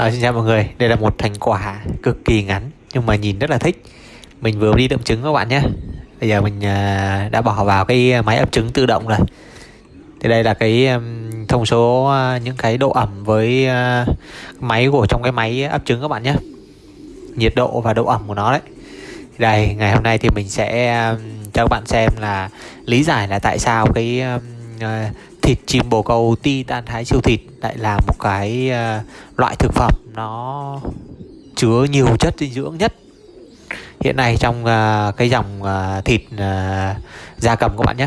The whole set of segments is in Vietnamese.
À, xin chào mọi người, đây là một thành quả cực kỳ ngắn nhưng mà nhìn rất là thích. Mình vừa đi đậm trứng các bạn nhé. Bây giờ mình à, đã bỏ vào cái máy ấp trứng tự động rồi. Thì đây là cái thông số à, những cái độ ẩm với à, máy của trong cái máy ấp trứng các bạn nhé. Nhiệt độ và độ ẩm của nó đấy. Đây, ngày hôm nay thì mình sẽ cho các bạn xem là lý giải là tại sao cái thịt chim bồ câu ti tan thái siêu thịt lại là một cái uh, loại thực phẩm nó chứa nhiều chất dinh dưỡng nhất. Hiện nay trong uh, cái dòng uh, thịt uh, gia cầm các bạn nhé.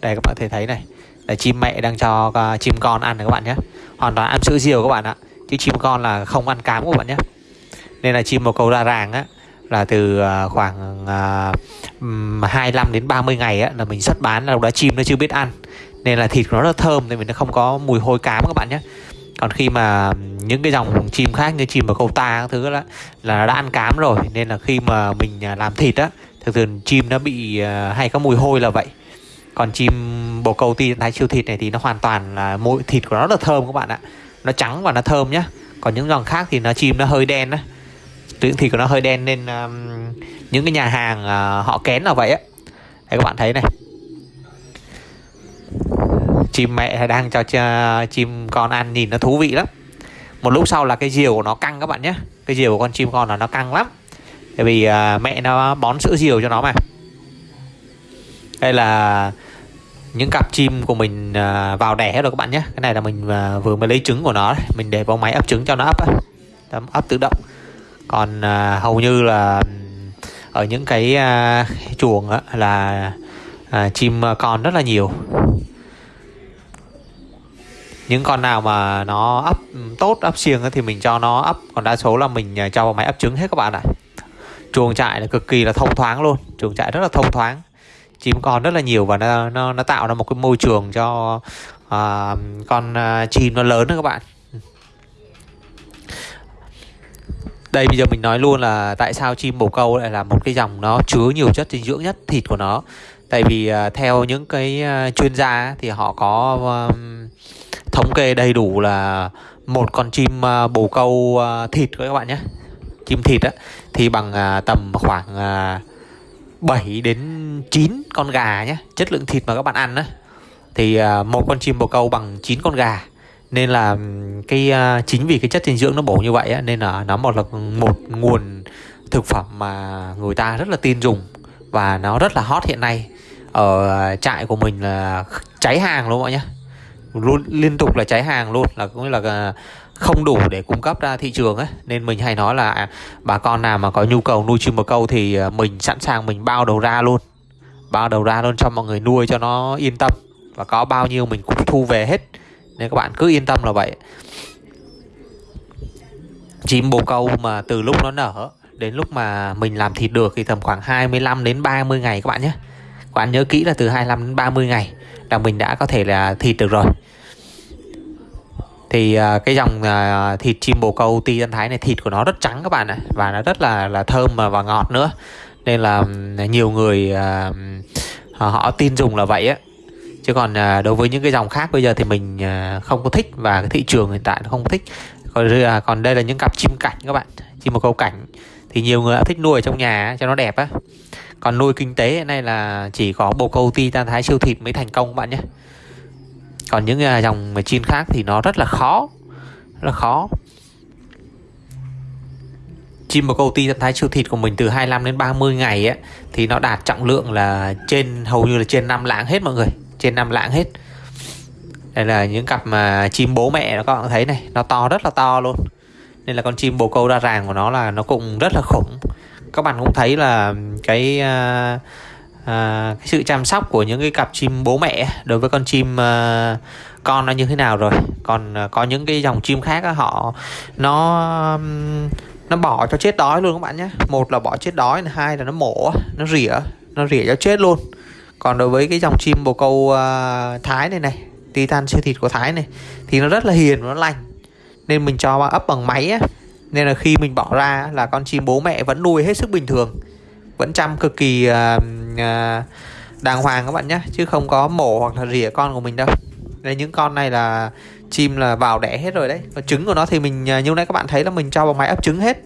Đây các bạn thể thấy này. Là chim mẹ đang cho uh, chim con ăn này các bạn nhé. Hoàn toàn ăn sữa diều các bạn ạ. Chứ chim con là không ăn cám các bạn nhé. Nên là chim bồ câu ra ràng á là từ khoảng uh, 25 đến 30 ngày á, là mình xuất bán là lúc đó chim nó chưa biết ăn nên là thịt của nó rất thơm nên mình nó không có mùi hôi cám các bạn nhé. Còn khi mà những cái dòng chim khác như chim và câu ta các thứ đó là đã ăn cám rồi nên là khi mà mình à, làm thịt á thường thường chim nó bị à, hay có mùi hôi là vậy. Còn chim bồ câu ti thái siêu thịt này thì nó hoàn toàn là mùi thịt của nó rất là thơm các bạn ạ. Nó trắng và nó thơm nhá. Còn những dòng khác thì nó chim nó hơi đen á. Thịt của nó hơi đen nên um, những cái nhà hàng uh, họ kén là vậy á. Đây các bạn thấy này chim mẹ đang cho chim con ăn nhìn nó thú vị lắm. Một lúc sau là cái diều của nó căng các bạn nhé. Cái diều của con chim con là nó căng lắm. Tại vì uh, mẹ nó bón sữa diều cho nó mà. Đây là những cặp chim của mình uh, vào đẻ rồi các bạn nhé. Cái này là mình uh, vừa mới lấy trứng của nó mình để vào máy ấp trứng cho nó ấp ấp tự động. Còn uh, hầu như là ở những cái uh, chuồng là uh, chim con rất là nhiều những con nào mà nó ấp ừ, tốt ấp xiềng thì mình cho nó ấp còn đa số là mình à, cho vào máy ấp trứng hết các bạn ạ. Chuồng trại là cực kỳ là thông thoáng luôn. Chuồng trại rất là thông thoáng. Chim con rất là nhiều và nó nó, nó tạo ra một cái môi trường cho uh, con uh, chim nó lớn đó các bạn. Đây bây giờ mình nói luôn là tại sao chim bồ câu lại là một cái dòng nó chứa nhiều chất dinh dưỡng nhất thịt của nó. Tại vì uh, theo những cái uh, chuyên gia thì họ có uh, thống kê đầy đủ là một con chim à, bồ câu à, thịt các bạn nhé. Chim thịt á thì bằng à, tầm khoảng 7 đến 9 con gà nhé chất lượng thịt mà các bạn ăn á. Thì một con chim bồ câu bằng 9 con gà. Nên là cái chính vì cái chất dinh dưỡng nó bổ như vậy á, nên là nó một là một nguồn thực phẩm mà người ta rất là tin dùng và nó rất là hot hiện nay ở trại của mình là cháy hàng luôn mọi nhé luôn liên tục là cháy hàng luôn là cũng là à, không đủ để cung cấp ra thị trường ấy. Nên mình hay nói là à, bà con nào mà có nhu cầu nuôi chim bồ câu thì à, mình sẵn sàng mình bao đầu ra luôn. Bao đầu ra luôn cho mọi người nuôi cho nó yên tâm. Và có bao nhiêu mình cũng thu về hết. Nên các bạn cứ yên tâm là vậy. Chim bồ câu mà từ lúc nó nở đến lúc mà mình làm thịt được thì tầm khoảng 25 đến 30 ngày các bạn nhé. Các bạn nhớ kỹ là từ 25 đến 30 ngày là mình đã có thể là thịt được rồi thì uh, cái dòng uh, thịt chim bồ câu ti tân thái này thịt của nó rất trắng các bạn ạ và nó rất là là thơm và ngọt nữa. Nên là nhiều người uh, họ tin dùng là vậy á. Chứ còn uh, đối với những cái dòng khác bây giờ thì mình uh, không có thích và cái thị trường hiện tại nó không có thích. Còn uh, còn đây là những cặp chim cảnh các bạn chim bồ câu cảnh. Thì nhiều người đã thích nuôi ở trong nhà cho nó đẹp á. Còn nuôi kinh tế hiện nay là chỉ có bồ câu ti tan thái siêu thịt mới thành công các bạn nhé còn những à, dòng mà chim khác thì nó rất là khó rất là khó. Chim bồ câu ti trạng thái siêu thịt của mình từ 25 đến 30 ngày ấy, thì nó đạt trọng lượng là trên hầu như là trên 5 lạng hết mọi người trên 5 lạng hết. Đây là những cặp mà chim bố mẹ nó các bạn thấy này nó to rất là to luôn. Nên là con chim bồ câu đa ràng của nó là nó cũng rất là khủng. Các bạn cũng thấy là cái uh, à, cái sự chăm sóc của những cái cặp chim bố mẹ đối với con chim à, con nó như thế nào rồi? Còn à, có những cái dòng chim khác uh, họ nó nó bỏ cho chết đói luôn các bạn nhé. Một là bỏ chết đói hai là nó mổ nó rỉa nó rỉa cho chết luôn. Còn đối với cái dòng chim bồ câu à, thái này này titan siêu thịt của thái này thì nó rất là hiền và nó lành. Nên mình cho ấp bằng máy á. Nên là khi mình bỏ ra là con chim bố mẹ vẫn nuôi hết sức bình thường vẫn chăm cực kỳ uh, uh, đàng hoàng các bạn nhé chứ không có mổ hoặc là rỉa con của mình đâu. Đây những con này là chim là vào đẻ hết rồi đấy. Và trứng của nó thì mình ờ, như nãy các bạn thấy là mình cho vào máy ấp trứng hết.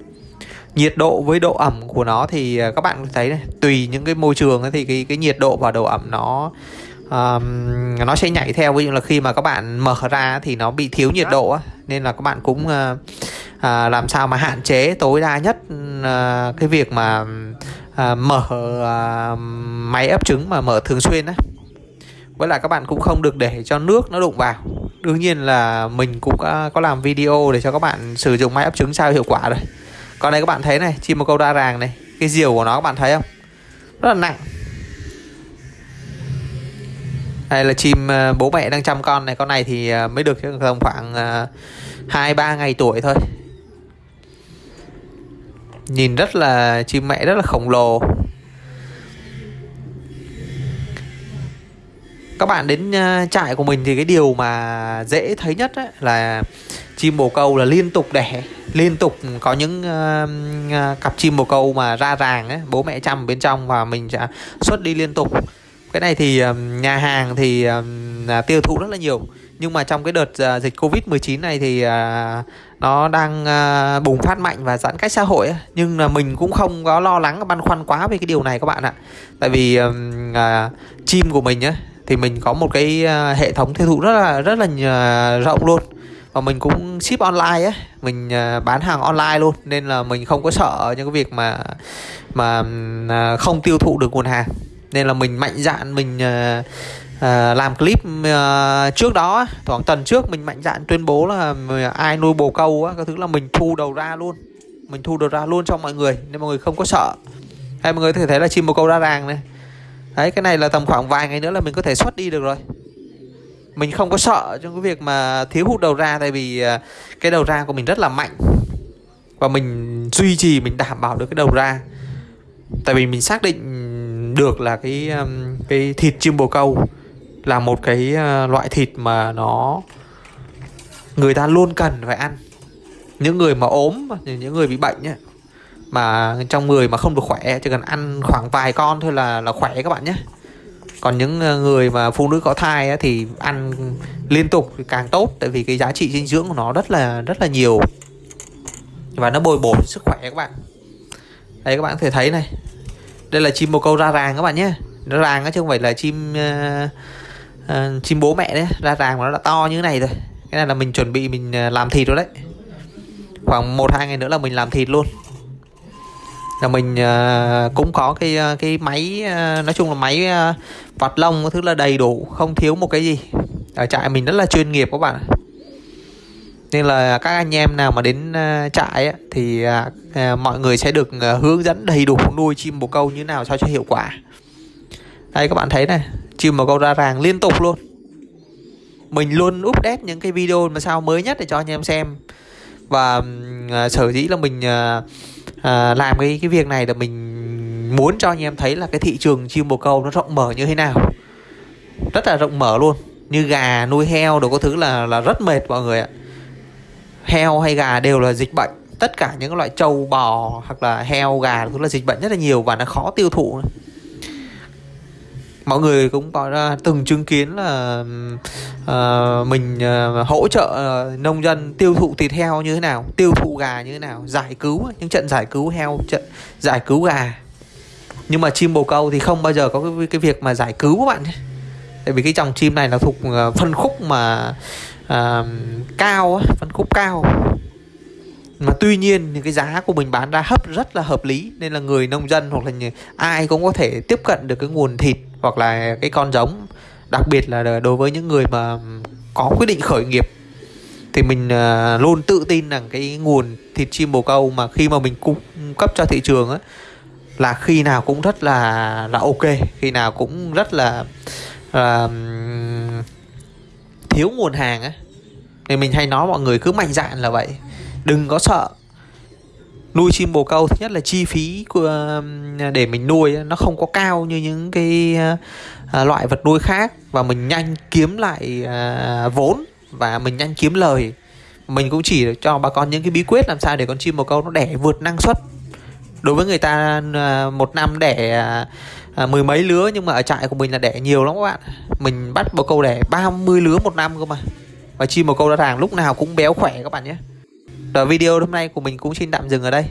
Nhiệt độ với độ ẩm của nó thì các bạn thấy này tùy những cái môi trường ấy, thì cái cái nhiệt độ và độ ẩm nó um, nó sẽ nhảy theo. Ví dụ là khi mà các bạn mở ra thì nó bị thiếu nhiệt độ á nên là các bạn cũng uh, uh, làm sao mà hạn chế tối đa nhất uh, cái việc mà à, mở à, máy ấp trứng mà mở thường xuyên á. Với lại các bạn cũng không được để cho nước nó đụng vào. Đương nhiên là mình cũng có, có làm video để cho các bạn sử dụng máy ấp trứng sao hiệu quả rồi. Còn đây các bạn thấy này chim một câu đa ràng này cái diều của nó các bạn thấy không? Rất là nặng. Đây là chim à, bố mẹ đang chăm con này. Con này thì à, mới được tầm khoảng à, hai ba ngày tuổi thôi nhìn rất là chim mẹ rất là khổng lồ. Các bạn đến ờ, trại của mình thì cái điều mà dễ thấy nhất ấy là chim bồ câu là liên tục đẻ liên tục có những uh, cặp chim bồ câu mà ra ràng ấy, bố mẹ chăm bên trong và mình sẽ xuất đi liên tục. Cái này thì nhà hàng thì uh, tiêu thụ rất là nhiều nhưng mà trong cái đợt à, dịch covid 19 này thì à, nó đang à, bùng phát mạnh và giãn cách xã hội ấy. nhưng là mình cũng không có lo lắng, băn khoăn quá về cái điều này các bạn ạ. Tại vì chim của mình á, thì mình có một cái hệ thống tiêu thụ rất là rất là rộng luôn. Và mình cũng ship online ấy mình bán hàng online luôn. Nên là mình không có sợ những cái việc mà mà không tiêu thụ được nguồn hàng. Nên là mình mạnh dạn, mình uh, làm clip uh, trước đó khoảng tuần trước mình mạnh dạn tuyên bố là ai nuôi bồ câu á cái thứ là mình thu đầu ra luôn. Mình thu đầu ra luôn cho mọi người nên mọi người không có sợ. Hay mọi người có thể thấy là chim bồ câu ra ràng này. Đấy cái này là tầm khoảng vài ngày nữa là mình có thể xuất đi được rồi. Mình không có sợ trong cái việc mà thiếu hụt đầu ra tại vì ờ, cái đầu ra của mình rất là mạnh. Và mình duy trì mình đảm bảo được cái đầu ra. Tại vì mình xác định được là cái cái thịt chim bồ câu là một cái ờ, loại thịt mà nó người ta luôn cần phải ăn. Những người mà ốm những người bị bệnh ấy, mà trong người mà không được khỏe chỉ cần ăn khoảng vài con thôi là là khỏe các bạn nhé. Còn những ờ, người mà phụ nữ có thai ấy, thì ăn liên tục thì càng tốt tại vì cái giá trị dinh dưỡng của nó rất là rất là nhiều. Và nó bồi bổ sức khỏe các bạn. Đây các bạn có thể thấy này. Đây là chim bồ câu ra ràng các bạn nhé. Nó ràng chứ không phải là chim uh, uh, chim bố mẹ đấy ra ràng mà nó đã to như thế này rồi. Cái này là mình chuẩn bị mình ờ, làm thịt rồi đấy. Khoảng một hai ngày nữa là mình làm thịt luôn. Là mình uh, cũng có cái cái máy uh, nói chung là máy uh, vặt lông thứ là đầy đủ không thiếu một cái gì. Ở trại mình rất là chuyên nghiệp các bạn nên là các anh em nào mà đến trại ấy, thì à, mọi người sẽ được hướng dẫn đầy đủ nuôi chim bồ câu như nào sao cho hiệu quả đây các bạn thấy này chim màu câu ra ràng liên tục luôn. Mình luôn update những cái video mà sao mới nhất để cho anh em xem. Và à, sở dĩ là mình à, à, làm cái cái việc này là mình muốn cho anh em thấy là cái thị trường chim bồ câu nó rộng mở như thế nào. Rất là rộng mở luôn như gà nuôi heo đồ có thứ là là rất mệt mọi người ạ. Heo hay gà đều là dịch bệnh tất cả những loại trâu bò hoặc là heo gà cũng là dịch bệnh rất là nhiều và nó khó tiêu thụ mọi người cũng có từng chứng kiến là uh, mình uh, hỗ trợ uh, nông dân tiêu thụ thịt heo như thế nào tiêu thụ gà như thế nào giải cứu những trận giải cứu heo trận giải cứu gà. Nhưng mà chim bồ câu thì không bao giờ có cái, cái việc mà giải cứu các bạn tại vì cái dòng chim này là thuộc phân khúc mà uh, cao phân khúc cao. Mà tuy nhiên thì cái giá của mình bán ra hấp rất là hợp lý nên là người nông dân hoặc là ai cũng có thể tiếp cận được cái nguồn thịt hoặc là cái con giống. Đặc biệt là đối với những người mà có quyết định khởi nghiệp, thì mình à, luôn tự tin rằng cái nguồn thịt chim bồ câu mà khi mà mình cung cấp cho thị trường á, là khi nào cũng rất là là ok, khi nào cũng rất là là thiếu nguồn hàng á. Thì mình hay nói mọi người cứ mạnh dạn là vậy, đừng có sợ nuôi chim bồ câu thứ nhất là chi phí của, để mình nuôi nó không có cao như những cái à, loại vật nuôi khác. Và mình nhanh kiếm lại à, vốn và mình nhanh kiếm lời. Mình cũng chỉ cho bà con những cái bí quyết làm sao để con chim bồ câu nó đẻ vượt năng suất. Đối với người ta à, một năm đẻ à, à, mười mấy lứa nhưng mà ở trại của mình là đẻ nhiều lắm các bạn. Mình bắt bồ câu đẻ 30 lứa một năm cơ mà. Và chim bồ câu ra ràng lúc nào cũng béo khỏe các bạn nhé đó video hôm nay của mình cũng xin tạm dừng ở đây.